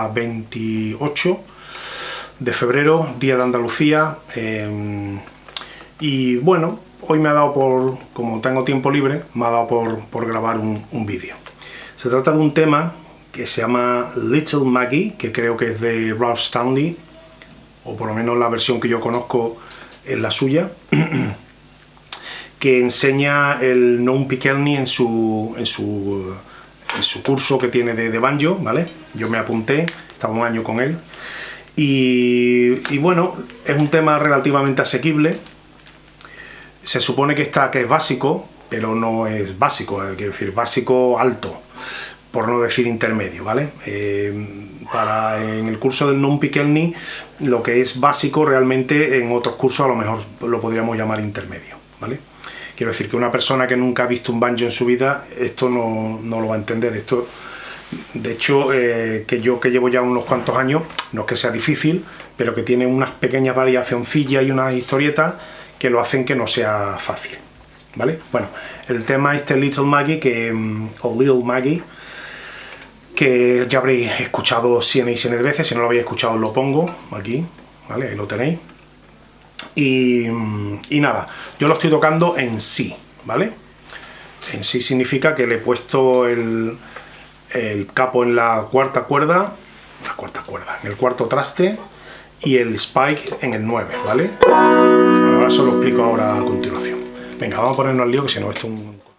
estamos a 28 de febrero, día de Andalucía. Eh, y bueno, hoy me ha dado por, como tengo tiempo libre, me ha dado por, grabar un, vídeo. Se trata de un tema que se llama Little Maggie, que creo que es de Ralph Stanley, o por lo menos la versión que yo conozco es la suya. que enseña el non Pikelny en su, en su, en su curso que tiene de, banjo, ¿vale? Yo me apunté, estaba un año con él. Y, bueno, es un tema relativamente asequible. Se supone que, está, que es básico, pero no es básico, es decir, básico alto, por no decir intermedio, ¿vale? Eh, para en el curso del non Pikelny, lo que es básico realmente en otros cursos a lo mejor lo podríamos llamar intermedio, ¿vale? Quiero decir que una persona que nunca ha visto un banjo en su vida, esto no, lo va a entender. Esto, de hecho, eh, que yo que llevo ya unos cuantos años, no es que sea difícil, pero que tiene unas pequeñas variacioncillas y unas historietas que lo hacen que no sea fácil. ¿Vale? Bueno, el tema este Little Maggie, que, mm, o Little Maggie, que ya habréis escuchado cien y cien veces, si no lo habéis escuchado lo pongo aquí, ¿vale? Ahí lo tenéis. Y, nada, yo lo estoy tocando en sí, ¿vale? En sí significa que le he puesto el, capo en la cuarta cuerda, la cuarta cuerda, en el cuarto traste y el spike en el 9, ¿vale? ahora eso lo explico ahora a continuación. Venga, vamos a ponernos al lío que si no esto es un...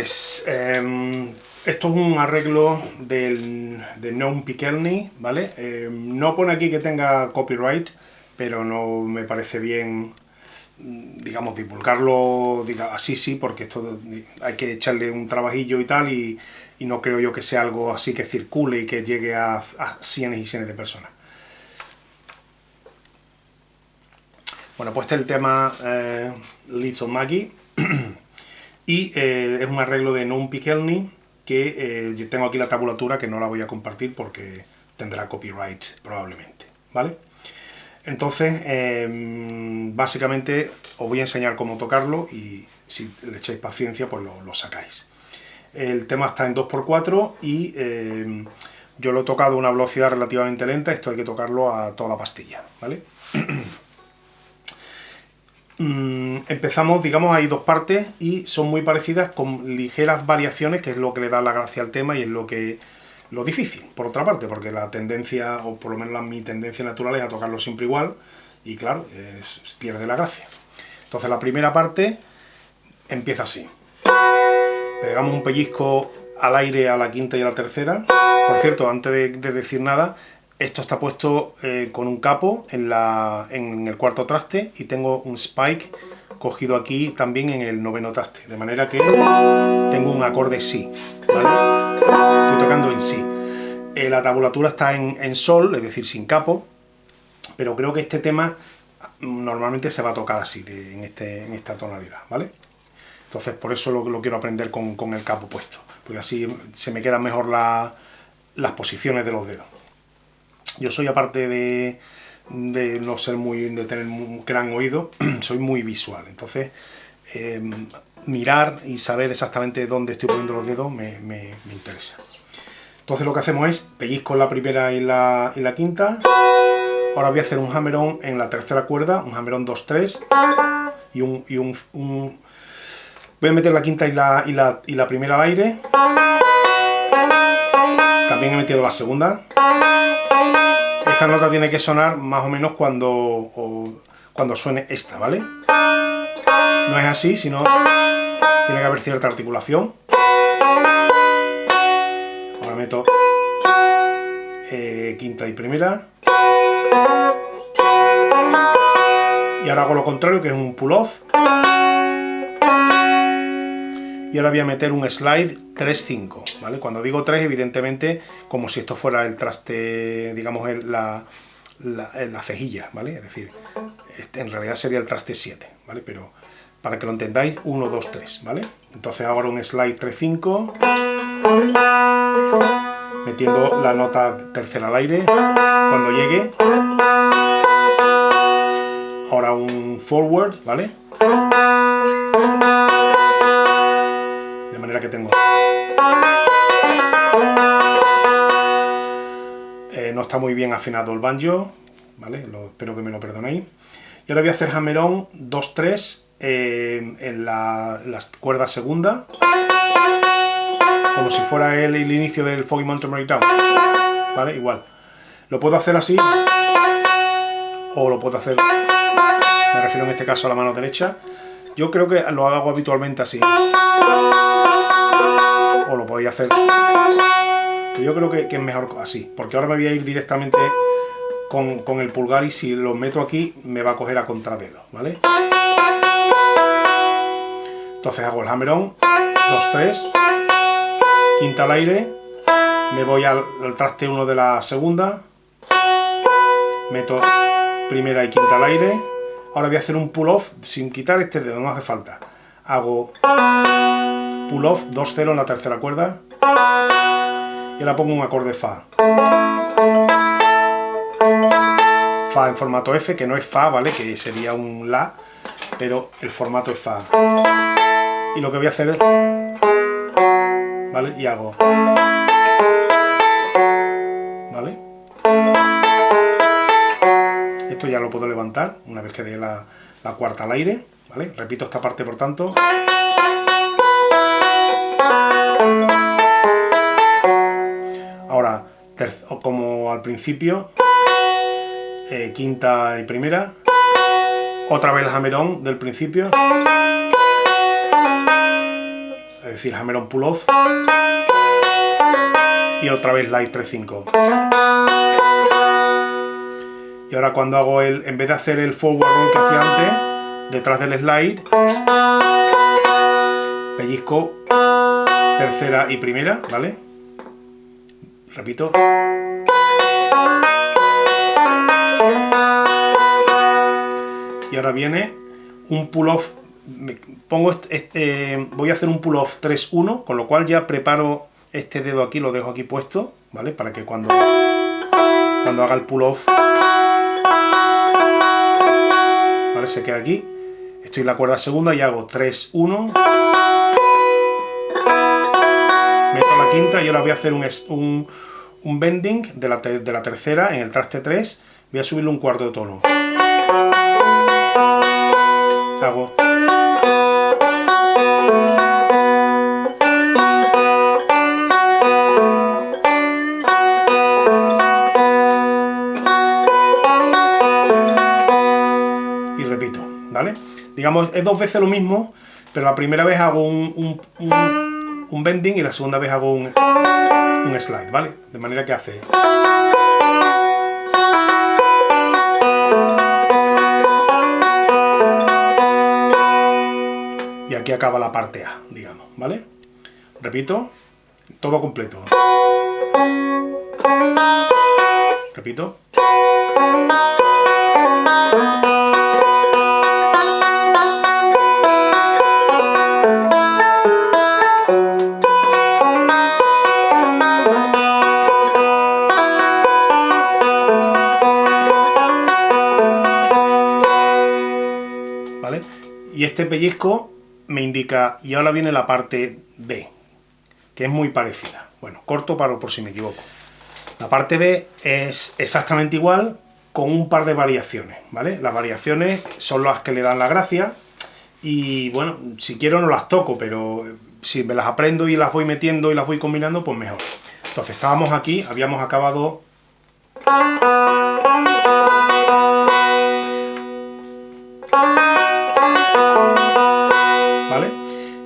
pues em, esto es un arreglo del, de Non Pikelny, ¿vale? Em, no pone aquí que tenga copyright, pero no me parece bien, digamos, divulgarlo diga, así sí, porque esto hay que echarle un trabajillo y tal, y, no creo yo que sea algo así que circule y que llegue a, a cientos y cientos de personas. Bueno, pues este es el tema eh, Little Maggie. y eh, es un arreglo de Non Pikelny que eh, yo tengo aquí la tabulatura que no la voy a compartir porque tendrá copyright probablemente, ¿vale? Entonces, em, básicamente os voy a enseñar cómo tocarlo y si le echáis paciencia pues lo, sacáis. El tema está en 2x4 y em, yo lo he tocado a una velocidad relativamente lenta, esto hay que tocarlo a toda pastilla, ¿vale? Mm, empezamos, digamos, hay dos partes y son muy parecidas con ligeras variaciones, que es lo que le da la gracia al tema y es lo que lo difícil, por otra parte, porque la tendencia, o por lo menos la, mi tendencia natural es a tocarlo siempre igual, y claro, pierde la gracia. Entonces la primera parte empieza así. Pegamos un pellizco al aire a la quinta y a la tercera. Por cierto, antes de decir nada, esto está puesto eh, con un capo en, la, en, el cuarto traste y tengo un spike cogido aquí también en el noveno traste, de manera que tengo un acorde Si. Estoy tocando en Si. Eh, la tabulatura está en, Sol, es decir, sin capo, pero creo que este tema normalmente se va a tocar así, en, este, en esta tonalidad, ¿vale? Entonces por eso lo, quiero aprender con, el capo puesto, porque así se me quedan mejor las posiciones de los dedos. Yo soy, aparte de, no ser muy, de tener un gran oído, soy muy visual. Entonces, em, mirar y saber exactamente dónde estoy poniendo los dedos me, interesa. Entonces lo que hacemos es pellizco la primera y la, quinta. Ahora voy a hacer un hammer-on en la tercera cuerda, un hammer-on 2-3 y un, y un, Voy a meter la quinta y la primera al aire. También he metido la segunda. Esta nota tiene que sonar más o menos cuando, cuando suene esta, ¿vale? No es así, sino tiene que haber cierta articulación. Ahora meto eh, quinta y primera. Y ahora hago lo contrario, que es un pull-off. Y ahora voy a meter un slide 3-5, ¿vale? Cuando digo 3, evidentemente, como si esto fuera el traste, digamos, en la, la, cejilla, ¿vale? Es decir, este, en realidad sería el traste 7, ¿vale? Pero para que lo entendáis, 1, 2, 3, ¿vale? Entonces ahora un slide 3-5, metiendo la nota tercera al aire, cuando llegue, ahora un forward, ¿vale? Manera que tengo... Eh, no está muy bien afinado el banjo, ¿vale? espero que me lo perdonéis. Y ahora voy a hacer hammer-on 2-3 eh, en la, cuerda segunda, como si fuera el, el inicio del Foggy Mountain Breakdown, ¿vale? Igual. Lo puedo hacer así, o lo puedo hacer me refiero en este caso a la mano derecha, yo creo que lo hago habitualmente así. O lo podéis hacer. Yo creo que, es mejor así, porque ahora me voy a ir directamente con, el pulgar y si lo meto aquí me va a coger a contradedo, ¿vale? Entonces hago el hammer-on, 2, 3, quinta al aire, me voy al, al traste 1 de la segunda, meto primera y quinta al aire, Ahora voy a hacer un pull-off sin quitar este dedo, no hace falta. Hago pull-off 2-0 en la tercera cuerda. Y ahora pongo un acorde Fa. Fa en formato F, que no es Fa, ¿vale? Que sería un La, pero el formato es Fa. Y lo que voy a hacer es... ¿Vale? Y hago... ya lo puedo levantar una vez que dé la, cuarta al aire, ¿vale? Repito esta parte por tanto. Como al principio, eh, quinta y primera, otra vez el hammer del principio, es decir, hammer pull off, y otra vez light 3-5. Y ahora cuando hago el, en vez de hacer el forward roll que hacía antes, detrás del slide, pellizco tercera y primera, ¿vale? Repito. Y ahora viene un pull-off, pongo este, este, voy a hacer un pull-off 3-1, con lo cual ya preparo este dedo aquí, lo dejo aquí puesto, ¿vale? Para que cuando, cuando haga el pull-off se queda aquí. Estoy en la cuerda segunda y hago 3, 1. Meto la quinta y ahora voy a hacer un, un, un bending de la, de la tercera en el traste 3. Voy a subirle un cuarto de tono. Hago Digamos, es dos veces lo mismo, pero la primera vez hago un, un, bending y la segunda vez hago un, un slide, ¿vale? De manera que hace... Y aquí acaba la parte A, digamos, ¿vale? Repito, todo completo. Repito. Y este pellizco me indica, y ahora viene la parte B, que es muy parecida. Bueno, corto paro por si me equivoco. La parte B es exactamente igual, con un par de variaciones, ¿vale? Las variaciones son las que le dan la gracia, y bueno, si quiero no las toco, pero si me las aprendo y las voy metiendo y las voy combinando, pues mejor. Entonces estábamos aquí, habíamos acabado...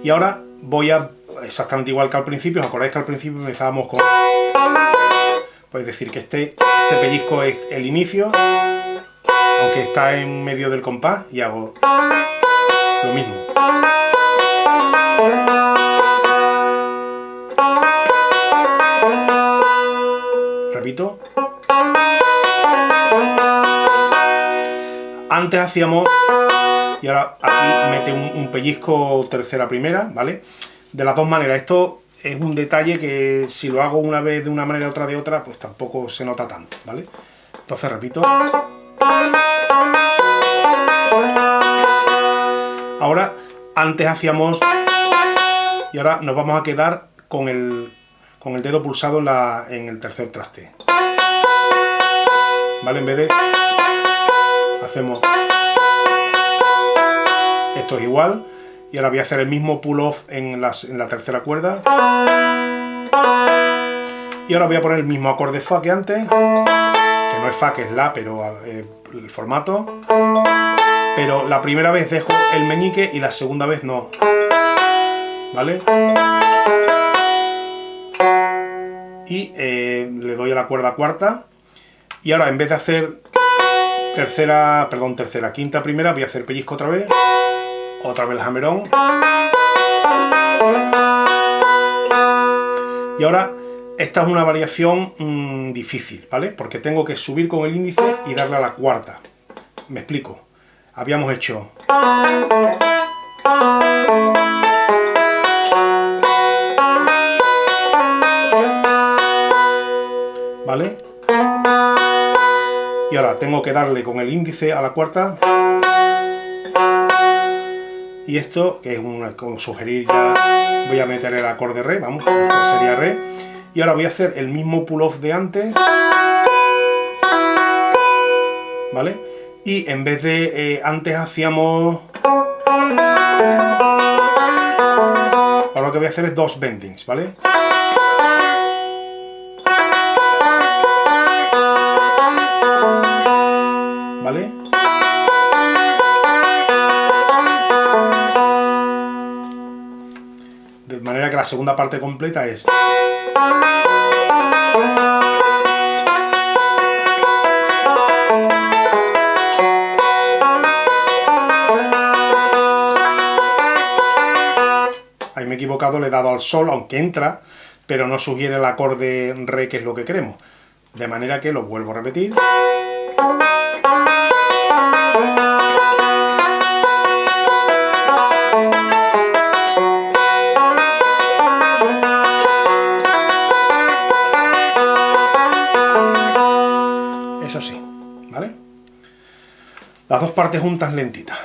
Y ahora voy a, exactamente igual que al principio, ¿os acordáis que al principio empezábamos con... Pues decir que este, este pellizco es el inicio, aunque está en medio del compás, y hago lo mismo. Repito. Antes hacíamos, y ahora aquí mete un, pellizco tercera primera, ¿vale? De las dos maneras, esto es un detalle que si lo hago una vez de una manera otra de otra, pues tampoco se nota tanto, ¿vale? Entonces repito. Ahora, antes hacíamos... Y ahora nos vamos a quedar con el, con el dedo pulsado en el tercer traste. ¿Vale? En vez de... Hacemos... Esto es igual. Y ahora voy a hacer el mismo pull-off en, en la tercera cuerda. Y ahora voy a poner el mismo acorde Fa que antes. Que no es Fa, que es La, pero eh, el formato. Pero la primera vez dejo el meñique y la segunda vez no. ¿Vale? Y eh, le doy a la cuerda cuarta. Y ahora en vez de hacer tercera, perdón, tercera, quinta, primera, voy a hacer pellizco otra vez. Otra vez el hammerón. Y ahora, esta es una variación mm, difícil, ¿vale? Porque tengo que subir con el índice y darle a la cuarta. Me explico habíamos hecho ¿vale? y ahora tengo que darle con el índice a la cuarta y esto, que es un, como sugerir ya, voy a meter el acorde re, vamos, esto sería re y ahora voy a hacer el mismo pull-off de antes ¿vale? y en vez de eh, antes hacíamos ahora lo que voy a hacer es dos bendings. ¿Vale? De manera que la segunda parte completa es me he equivocado, le he dado al sol, aunque entra, pero no sugiere el acorde re, que es lo que queremos. De manera que lo vuelvo a repetir. Las dos partes juntas lentitas.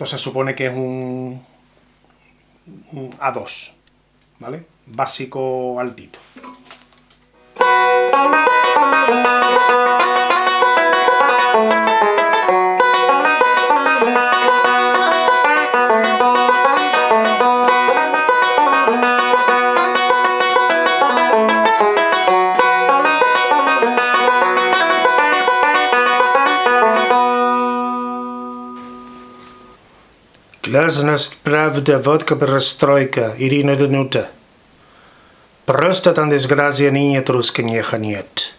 Entonces se supone que es un, un A2, ¿vale? Básico altito. Обязанность правда вот как расстройка, Ирина Данюта. Просто там дисгразия нет, русская неха нет.